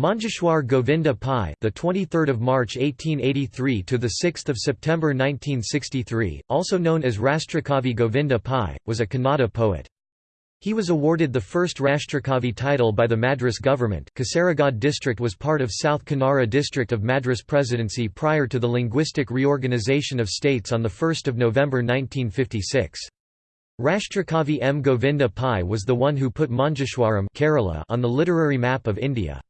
Manjeshwar Govinda Pai, the 23rd of March 1883 to the 6th of September 1963, also known as Rashtrakavi Govinda Pai, was a Kannada poet. He was awarded the first Rashtrakavi title by the Madras government. Kasaragod district was part of South Kanara district of Madras Presidency prior to the linguistic reorganisation of states on the 1st of November 1956. Rashtrakavi M. Govinda Pai was the one who put Manjeshwaram Kerala on the literary map of India.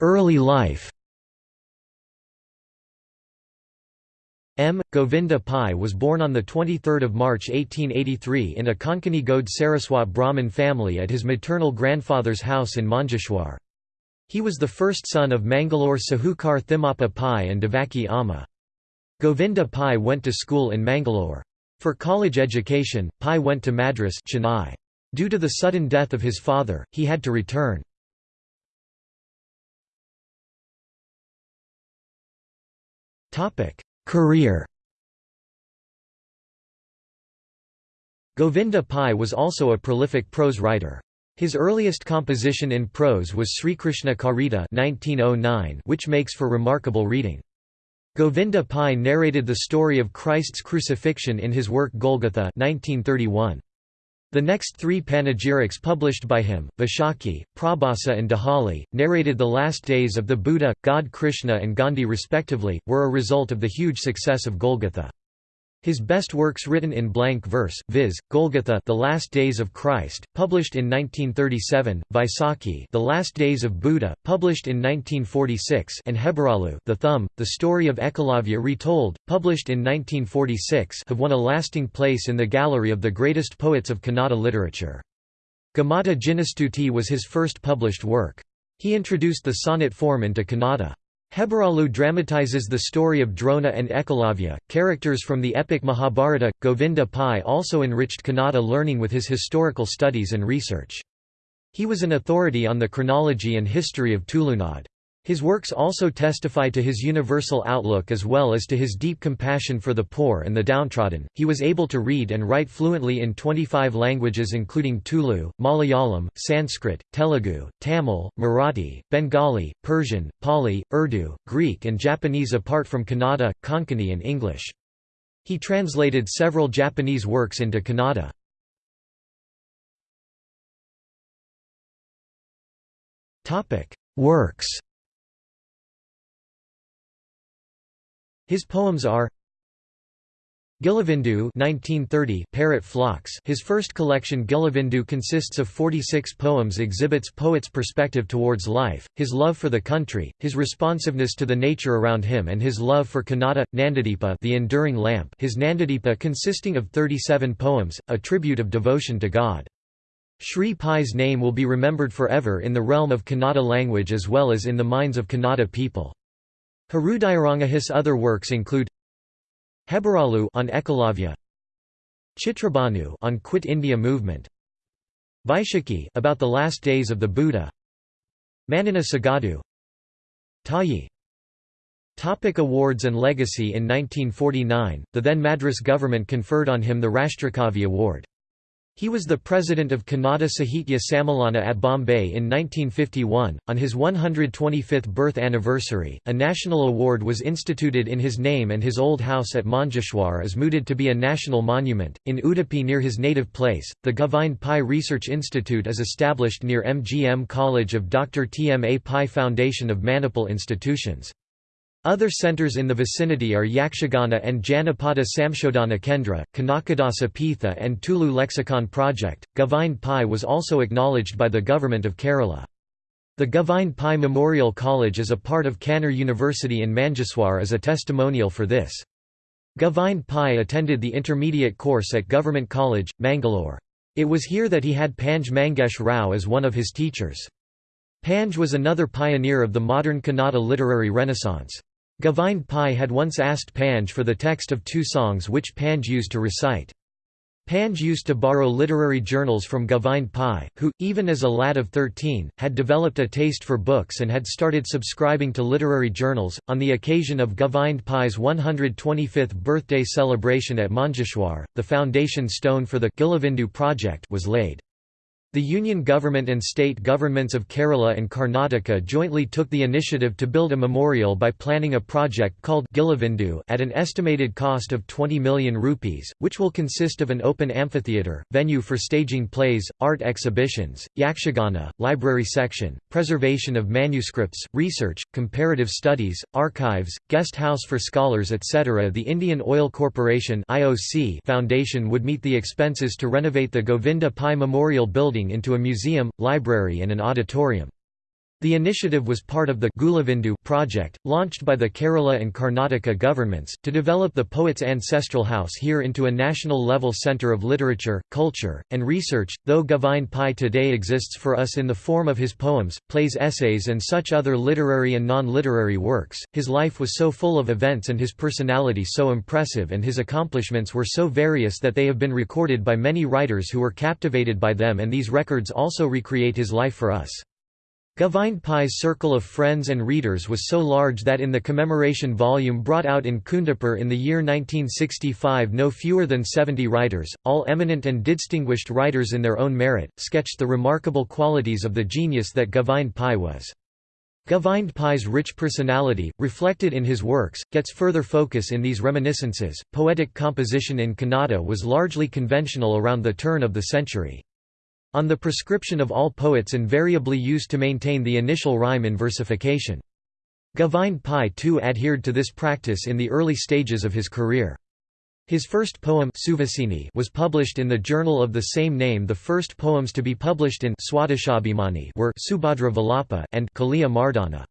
Early life M. Govinda Pai was born on 23 March 1883 in a Konkani Gaud Saraswat Brahmin family at his maternal grandfather's house in Manjeshwar. He was the first son of Mangalore Sahukar Thimmappa Pai and Devaki Amma. Govinda Pai went to school in Mangalore. For college education, Pai went to Madras Chennai. Due to the sudden death of his father, he had to return. Career Govinda Pai was also a prolific prose writer. His earliest composition in prose was Srikrishna Charita 1909, which makes for remarkable reading. Govinda Pai narrated the story of Christ's crucifixion in his work Golgotha 1931. The next three panegyrics published by him, Vaishakhi, Prabhasa and Dehali, narrated the last days of the Buddha, God Krishna and Gandhi respectively, were a result of the huge success of Golgotha. His best works written in blank verse, viz., Golgotha The Last Days of Christ, published in 1937, Vaisakhi The Last Days of Buddha, published in 1946 and Hebaralu The Thumb, The Story of Ekalavya Retold, published in 1946 have won a lasting place in the gallery of the greatest poets of Kannada literature. Gommata Jinastuti was his first published work. He introduced the sonnet form into Kannada. Hebaralu dramatizes the story of Drona and Ekalavya, characters from the epic Mahabharata. Govinda Pai also enriched Kannada learning with his historical studies and research. He was an authority on the chronology and history of Tulunad. His works also testify to his universal outlook as well as to his deep compassion for the poor and the downtrodden. He was able to read and write fluently in 25 languages including Tulu, Malayalam, Sanskrit, Telugu, Tamil, Marathi, Bengali, Persian, Pali, Urdu, Greek, and Japanese apart from Kannada, Konkani, and English. He translated several Japanese works into Kannada. Works His poems are Gilivindu 1930 Parrot Flocks His first collection Gilivindu consists of 46 poems exhibits poet's perspective towards life, his love for the country, his responsiveness to the nature around him and his love for Kannada, Nandadipa the enduring lamp his Nandadipa consisting of 37 poems, a tribute of devotion to God. Sri Pai's name will be remembered forever in the realm of Kannada language as well as in the minds of Kannada people. His other works include Hebaralu on Ekalavya, Chitrabhanu on Quit India movement, Vaishakhi about the last days of the Buddha, Manana Sagadu, Tayi. Topic awards and legacy In 1949, the then Madras government conferred on him the Rashtrakavi Award. He was the president of Kannada Sahitya Sammelana at Bombay in 1951. On his 125th birth anniversary, a national award was instituted in his name, and his old house at Manjeshwar is mooted to be a national monument. In Udupi, near his native place, the Govind Pai Research Institute is established near MGM College of Dr. T. M. A. Pai Foundation of Manipal Institutions. Other centres in the vicinity are Yakshagana and Janapada Samshodhana Kendra, Kanakadasa Pitha and Tulu Lexicon Project. Govind Pai was also acknowledged by the Government of Kerala. The Govind Pai Memorial College is a part of Kannur University in Manjeshwar as a testimonial for this. Govind Pai attended the intermediate course at Government College, Mangalore. It was here that he had Panj Mangesh Rao as one of his teachers. Panj was another pioneer of the modern Kannada literary renaissance. Govind Pai had once asked Panj for the text of two songs which Panj used to recite. Panj used to borrow literary journals from Govind Pai, who, even as a lad of 13, had developed a taste for books and had started subscribing to literary journals. On the occasion of Govind Pai's 125th birthday celebration at Manjeshwar, the foundation stone for the Gilivindu project was laid. The Union government and state governments of Kerala and Karnataka jointly took the initiative to build a memorial by planning a project called Gilivindu at an estimated cost of 20 million rupees, which will consist of an open amphitheatre, venue for staging plays, art exhibitions, yakshagana, library section, preservation of manuscripts, research, comparative studies, archives, guest house for scholars etc. The Indian Oil Corporation Foundation would meet the expenses to renovate the Govinda Pai Memorial Building into a museum, library and an auditorium. The initiative was part of the Gilivindu project, launched by the Kerala and Karnataka governments, to develop the poet's ancestral house here into a national-level centre of literature, culture, and research. Though Govind Pai today exists for us in the form of his poems, plays essays and such other literary and non-literary works, his life was so full of events and his personality so impressive and his accomplishments were so various that they have been recorded by many writers who were captivated by them and these records also recreate his life for us. Govind Pai's circle of friends and readers was so large that in the commemoration volume brought out in Kundapur in the year 1965 no fewer than 70 writers, all eminent and distinguished writers in their own merit, sketched the remarkable qualities of the genius that Govind Pai was. Govind Pai's rich personality, reflected in his works, gets further focus in these reminiscences. Poetic composition in Kannada was largely conventional around the turn of the century. On the prescription of all poets invariably used to maintain the initial rhyme in versification. Govind Pai too adhered to this practice in the early stages of his career. His first poem was published in the journal of the same name the first poems to be published in Swadeshabhimani were Subhadra Vilapa and Kaliya Mardana.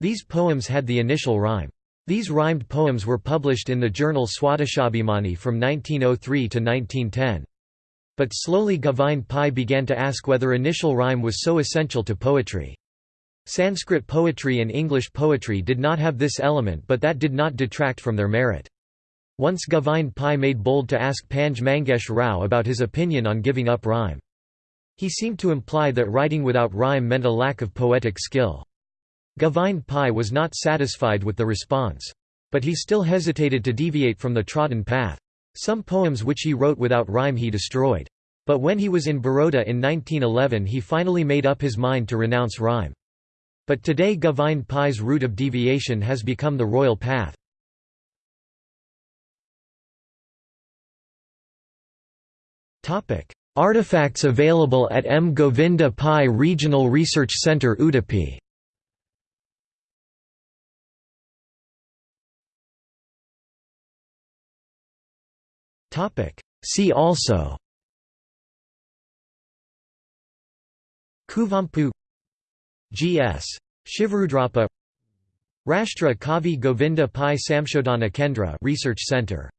These poems had the initial rhyme. These rhymed poems were published in the journal Swadeshabhimani from 1903 to 1910. But slowly Govind Pai began to ask whether initial rhyme was so essential to poetry. Sanskrit poetry and English poetry did not have this element but that did not detract from their merit. Once Govind Pai made bold to ask Panj Mangesh Rao about his opinion on giving up rhyme. He seemed to imply that writing without rhyme meant a lack of poetic skill. Govind Pai was not satisfied with the response. But he still hesitated to deviate from the trodden path. Some poems which he wrote without rhyme he destroyed. But when he was in Baroda in 1911 he finally made up his mind to renounce rhyme. But today Govind Pai's route of deviation has become the royal path. Artifacts available at M. Govinda Pai Regional Research Centre Udupi See also. Kuvempu G.S. Shivarudrappa. Rashtra Kavi Govinda Pai Samshodhana Kendra Research Center